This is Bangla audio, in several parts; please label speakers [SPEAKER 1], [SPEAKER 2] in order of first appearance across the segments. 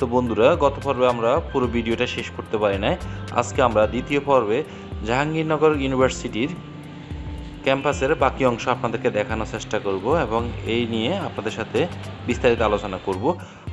[SPEAKER 1] তো বন্ধুরা, গত পর্বে আমরা পুরো ভিডিওটা শেষ করতে পারি নাই। আজকে আমরা দ্বিতীয় পর্বে জাহাঙ্গীরনগর ইউনিভার্সিটির ক্যাম্পাসের বাকি অংশ আপনাদেরকে দেখানোর চেষ্টা করব এবং এই নিয়ে আপনাদের সাথে বিস্তারিত আলোচনা করব।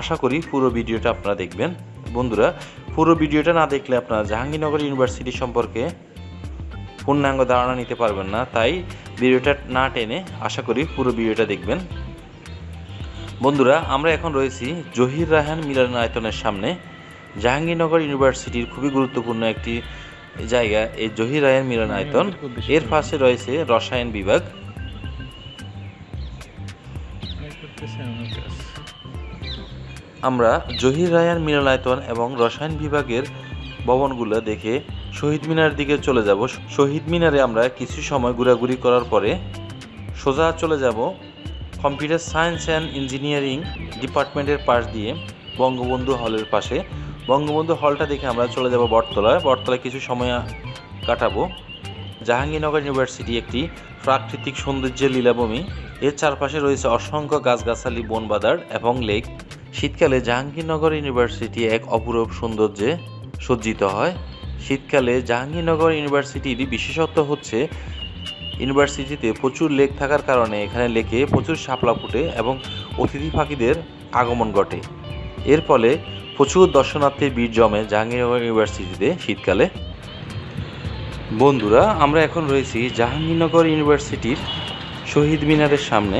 [SPEAKER 1] আশা করি পুরো ভিডিওটা আপনারা দেখবেন। বন্ধুরা, পুরো ভিডিওটা না দেখলে আপনারা জাহাঙ্গীরনগর ইউনিভার্সিটি সম্পর্কে পূর্ণাঙ্গ ধারণা নিতে পারবেন না। তাই ভিডিওটা না টেনে আশা করি পুরো ভিডিওটা দেখবেন। বন্ধুরা, আমরা এখন রয়েছি জহির রাহান মিলনায়তনের সামনে। জাহাঙ্গীরনগর ইউনিভার্সিটির খুবই গুরুত্বপূর্ণ একটি জায়গা, এই জহির রায়ান মিলনায়তন। এর পাশে রয়েছে রসায়ন বিভাগ। আমরা জহির রায়ান মিলনায়তন এবং রসায়ন বিভাগের ভবনগুলো দেখে শহীদ মিনার দিকে চলে যাব। শহীদ মিনারে আমরা কিছু সময় ঘোরাঘুরি করার পরে সোজা চলে যাব কম্পিউটার সায়েন্স অ্যান্ড ইঞ্জিনিয়ারিং ডিপার্টমেন্টের পাশ দিয়ে বঙ্গবন্ধু হলের পাশে। বঙ্গবন্ধু হলটা দেখে আমরা চলে যাব বটতলায়। বটতলায় কিছু সময় কাটাবো। জাহাঙ্গীরনগর ইউনিভার্সিটি একটি প্রাকৃতিক সৌন্দর্যের লীলাভূমি। এর চারপাশে রয়েছে অসংখ্য গাছগাছালি, বনবাদার এবং লেক। শীতকালে জাহাঙ্গীরনগর ইউনিভার্সিটি এক অপূরব সৌন্দর্যে সজ্জিত হয়। শীতকালে জাহাঙ্গীরনগর ইউনিভার্সিটির বিশেষত্ব হচ্ছে ইউনিভার্সিটিতে প্রচুর লেক থাকার কারণে এখানে লেকে প্রচুর শাপলা ফুটে এবং অতিথি পাখিদের আগমন ঘটে। এর ফলে প্রচুর দর্শনার্থীর ভিড় জমে জাহাঙ্গীরনগর ইউনিভার্সিটিতে শীতকালে। বন্ধুরা, আমরা এখন রয়েছি জাহাঙ্গীরনগর ইউনিভার্সিটির শহীদ মিনারের সামনে।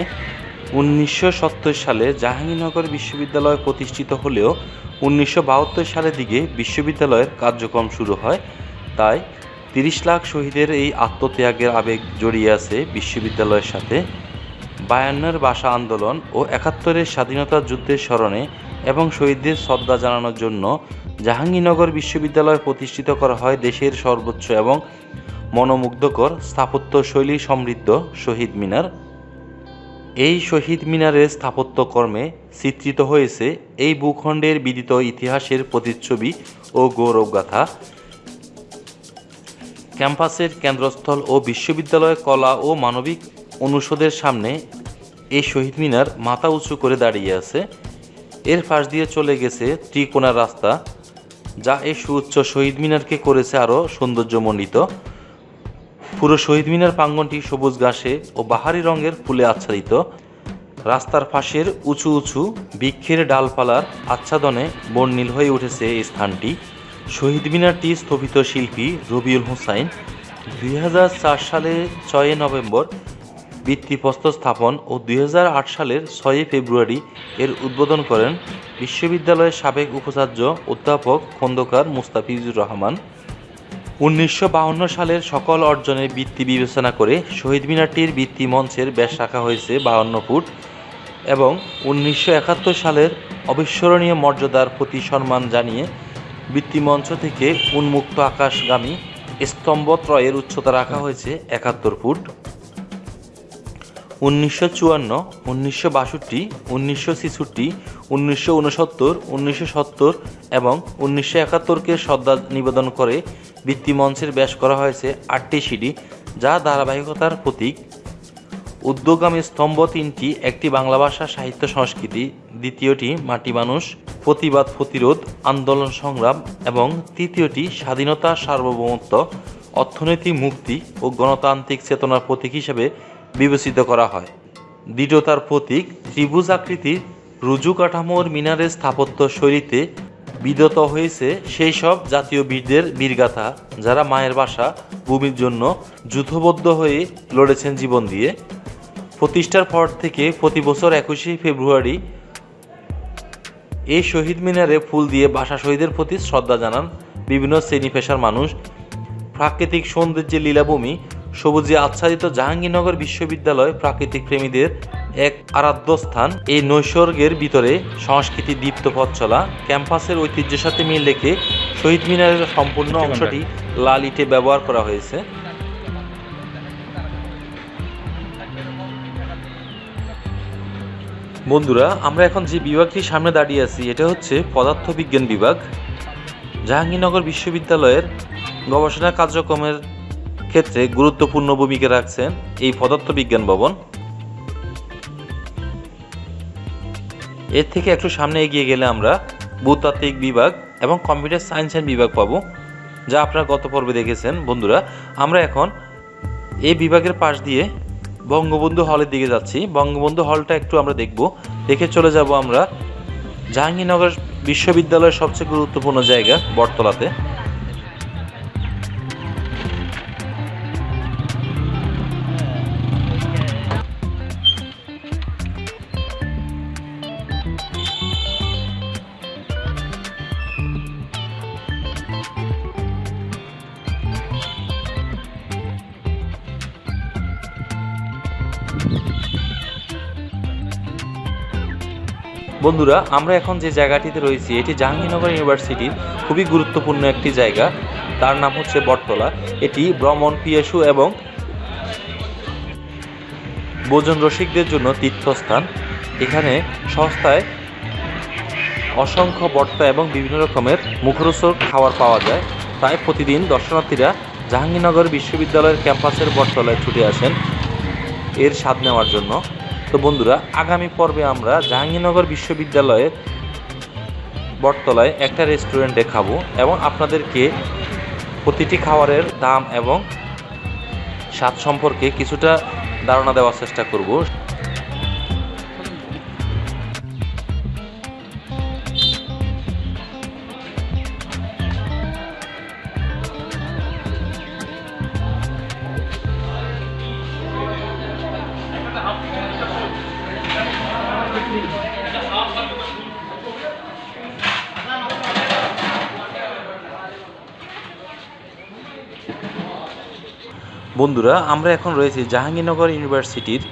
[SPEAKER 1] উনিশশো সত্তর সালে জাহাঙ্গীরনগর বিশ্ববিদ্যালয় প্রতিষ্ঠিত হলেও উনিশশো বাহাত্তর সালের দিকে বিশ্ববিদ্যালয়ের কার্যক্রম শুরু হয়। তাই তিরিশ লাখ শহীদের এই আত্মত্যাগের আবেগ জড়িয়ে আছে বিশ্ববিদ্যালয়ের সাথে। বায়ান্নের ভাষা আন্দোলন ও একাত্তরের স্বাধীনতা যুদ্ধের স্মরণে এবং শহীদদের শ্রদ্ধা জানানোর জন্য জাহাঙ্গীরনগর বিশ্ববিদ্যালয় প্রতিষ্ঠিত করা হয় দেশের সর্বোচ্চ এবং মনোমুগ্ধকর স্থাপত্য শৈলী সমৃদ্ধ শহীদ মিনার। এই শহীদ মিনারের স্থাপত্যকর্মে চিত্রিত হয়েছে এই ভূখণ্ডের বিদিত ইতিহাসের প্রতিচ্ছবি ও গৌরবগাথা। ক্যাম্পাসের কেন্দ্রস্থল ও বিশ্ববিদ্যালয় কলা ও মানবিক অনুষদের সামনে এই শহীদ মিনার মাথা উঁচু করে দাঁড়িয়ে আছে। এর পাশ দিয়ে চলে গেছে ত্রিকোণা রাস্তা, যা এই সুউচ্চ শহীদ মিনারকে করেছে আরও সৌন্দর্যমণ্ডিত। পুরো শহীদ মিনার প্রাঙ্গনটি সবুজ ঘাসে ও বাহারি রঙের ফুলে আচ্ছাদিত। রাস্তার পাশের উঁচু উঁচু বৃক্ষের ডালপালার আচ্ছাদনে বর্ণিল হয়ে উঠেছে এই স্থানটি। শহীদ মিনারটি স্থপিত শিল্পী রবিউল হোসাইন দুই সালে ছয় নভেম্বর ভিত্তিপ্রস্তর স্থাপন ও দুই হাজার আট সালের ছয়ই ফেব্রুয়ারি এর উদ্বোধন করেন বিশ্ববিদ্যালয়ের সাবেক উপাচার্য অধ্যাপক খন্দকার মুস্তাফিজুর রহমান। উনিশশো সালের সকল অর্জনের বৃত্তি বিবেচনা করে শহীদ মিনারটির বৃত্তি মঞ্চের ব্যাস রাখা হয়েছে বাহান্ন ফুট এবং উনিশশো একাত্তর সালের অবিস্মরণীয় মর্যাদার প্রতি সম্মান জানিয়ে বৃত্তিমঞ্চ থেকে উন্মুক্ত আকাশগামী স্তম্ভত্রয়ের উচ্চতা রাখা হয়েছে একাত্তর ফুট। উনিশশো চুয়ান্ন, উনিশশো বাষট্টি, উনিশশো ছেষট্টি, উনিশশো উনসত্তর উনিশশো সত্তর এবং উনিশশো একাত্তরকে শ্রদ্ধা নিবেদন করে ভিত্তিমঞ্চের ব্যাস করা হয়েছে আটটি সিঁড়ি, যা ধারাবাহিকতার প্রতীক। উদ্যোগামী স্তম্ভ তিনটি, একটি বাংলা ভাষা, সাহিত্য, সংস্কৃতি, দ্বিতীয়টি মাটি মানুষ, প্রতিবাদ প্রতিরোধ, আন্দোলন সংগ্রাম, এবং তৃতীয়টি স্বাধীনতা, সার্বভৌমত্ব অর্থনৈতিক মুক্তি ও গণতান্ত্রিক চেতনার প্রতীক হিসেবে বিবেচিত করা হয়। দৃঢ়তার প্রতীক, ত্রিভুজ আকৃতির রুজু কাঠামোর মিনারের স্থাপত্য শৈলীতে বিদত হয়েছে সেই সব জাতীয় বীরদের বীরগাথা, যারা মায়ের বাসা, ভূমির জন্য যুদ্ধবদ্ধ হয়ে লড়েছেন জীবন দিয়ে। প্রতিষ্ঠার পর থেকে প্রতি বছর একুশে ফেব্রুয়ারি এই শহীদ মিনারে ফুল দিয়ে ভাষা শহীদের প্রতি শ্রদ্ধা জানান বিভিন্ন শ্রেণি পেশার মানুষ। প্রাকৃতিক সৌন্দর্যের লীলাভূমি সবুজে আচ্ছাদিত জাহাঙ্গীরনগর বিশ্ববিদ্যালয় প্রাকৃতিক প্রেমীদের এক আরাধ্য স্থান। এই নৈসর্গের ভিতরে সংস্কৃতি দীপ্ত পথ চলা ক্যাম্পাসের ঐতিহ্যের সাথে মিল রেখে শহীদ মিনারের সম্পূর্ণ অংশটি লাল ইটে ব্যবহার করা হয়েছে। বন্ধুরা, আমরা এখন যে বিভাগটির সামনে দাঁড়িয়ে আছি, এটা হচ্ছে পদার্থবিজ্ঞান বিভাগ, জাহাঙ্গীরনগর বিশ্ববিদ্যালয়ের গবেষণা কার্যক্রমের ক্ষেত্রে গুরুত্বপূর্ণ ভূমিকা রাখছেন এই পদার্থবিজ্ঞান ভবন। এর থেকে একটু সামনে এগিয়ে গেলে আমরা ভূতাত্ত্বিক বিভাগ এবং কম্পিউটার সায়েন্সের বিভাগ পাবো, যা আপনারা গত পর্বে দেখেছেন। বন্ধুরা, আমরা এখন এই বিভাগের পাশ দিয়ে বঙ্গবন্ধু হলের দিকে যাচ্ছি। বঙ্গবন্ধু হলটা একটু আমরা দেখব। দেখে চলে যাব আমরা জাহাঙ্গীরনগর বিশ্ববিদ্যালয়ের সবচেয়ে গুরুত্বপূর্ণ জায়গা, বটতলাতে। বন্ধুরা, আমরা এখন যে জায়গাটিতে রয়েছি, এটি জাহাঙ্গীরনগর ইউনিভার্সিটির খুবই গুরুত্বপূর্ণ একটি জায়গা। তার নাম হচ্ছে বটতলা। এটি ভ্রমণ পিয়াসু এবং ভোজন রসিকদের জন্য তীর্থস্থান। এখানে সস্তায় অসংখ্য বট্টা এবং বিভিন্ন রকমের মুখরোচক খাবার পাওয়া যায়। তাই প্রতিদিন দর্শনার্থীরা জাহাঙ্গীরনগর বিশ্ববিদ্যালয়ের ক্যাম্পাসের বটতলায় ছুটে আসেন। এর স্বাদ নেওয়ার জন্য। তো বন্ধুরা, আগামী পর্বে আমরা জাহাঙ্গীরনগর বিশ্ববিদ্যালয়ের বটতলায় একটা রেস্টুরেন্টে খাব এবং আপনাদেরকে প্রতিটি খাবারের দাম এবং স্বাদ সম্পর্কে কিছুটা ধারণা দেওয়ার চেষ্টা করব। বন্ধুরা, আমরা এখন রয়েছি জাহাঙ্গীরনগর ইউনিভার্সিটির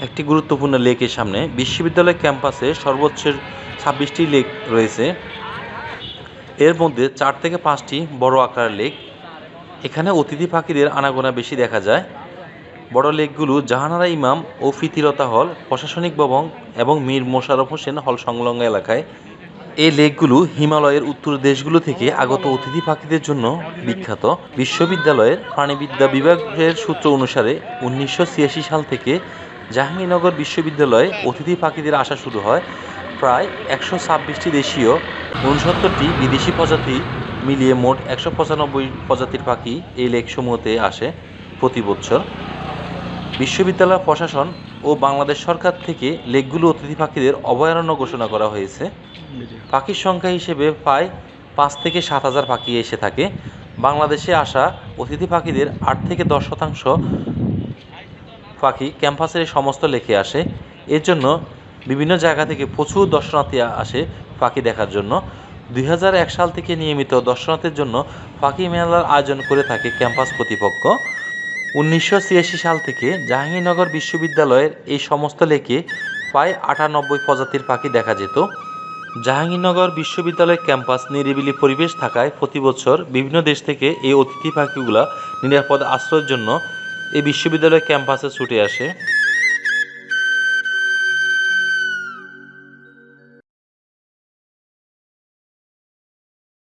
[SPEAKER 1] একটি গুরুত্বপূর্ণ লেকের সামনে। বিশ্ববিদ্যালয় ক্যাম্পাসে সর্বোচ্চ ছাব্বিশটি লেক রয়েছে। এর মধ্যে চার থেকে পাঁচটি বড় আকারের লেক। এখানে অতিথি পাখিদের আনাগোনা বেশি দেখা যায়। বড় লেকগুলো জাহানারা ইমাম ও ফিতিরতা হল, প্রশাসনিক ভবন এবং মীর মোশাররফ হোসেন হল সংলগ্ন এলাকায়। এই লেকগুলো হিমালয়ের উত্তর দেশগুলো থেকে আগত অতিথি পাখিদের জন্য বিখ্যাত। বিশ্ববিদ্যালয়ের প্রাণীবিদ্যা বিভাগের সূত্র অনুসারে উনিশশো ছিয়াশি সাল থেকে জাহাঙ্গীরনগর বিশ্ববিদ্যালয়ে অতিথি পাখিদের আসা শুরু হয়। প্রায় একশো ছাব্বিশটি দেশীয়, উনসত্তরটি বিদেশি প্রজাতি মিলিয়ে মোট একশো পঁচানব্বই প্রজাতির পাখি এই লেকসমূহতে আসে প্রতি বছর। বিশ্ববিদ্যালয় প্রশাসন ও বাংলাদেশ সরকার থেকে লেকগুলো অতিথি পাখিদের অভয়ারণ্য ঘোষণা করা হয়েছে। পাখির সংখ্যা হিসেবে প্রায় পাঁচ থেকে সাত হাজার পাখি এসে থাকে। বাংলাদেশে আসা অতিথি পাখিদের আট থেকে দশ শতাংশ পাখি ক্যাম্পাসের সমস্ত লেকে আসে। এর জন্য বিভিন্ন জায়গা থেকে প্রচুর দর্শনার্থী আসে পাখি দেখার জন্য। দুই হাজার এক সাল থেকে নিয়মিত দর্শনার্থীর জন্য পাখি মেলার আয়োজন করে থাকে ক্যাম্পাস কর্তৃপক্ষ। উনিশশো ছিয়াশি সাল থেকে জাহাঙ্গীরনগর বিশ্ববিদ্যালয়ের এই সমস্ত লেকে প্রায় আটানব্বই প্রজাতির পাখি দেখা যেত। জাহাঙ্গীরনগর বিশ্ববিদ্যালয় ক্যাম্পাস নিরিবিলি পরিবেশ থাকায় প্রতি বছর বিভিন্ন দেশ থেকে এই অতিথি পাখিগুলা নিরাপদ আশ্রয়ের জন্য এই বিশ্ববিদ্যালয় ক্যাম্পাসে ছুটে আসে।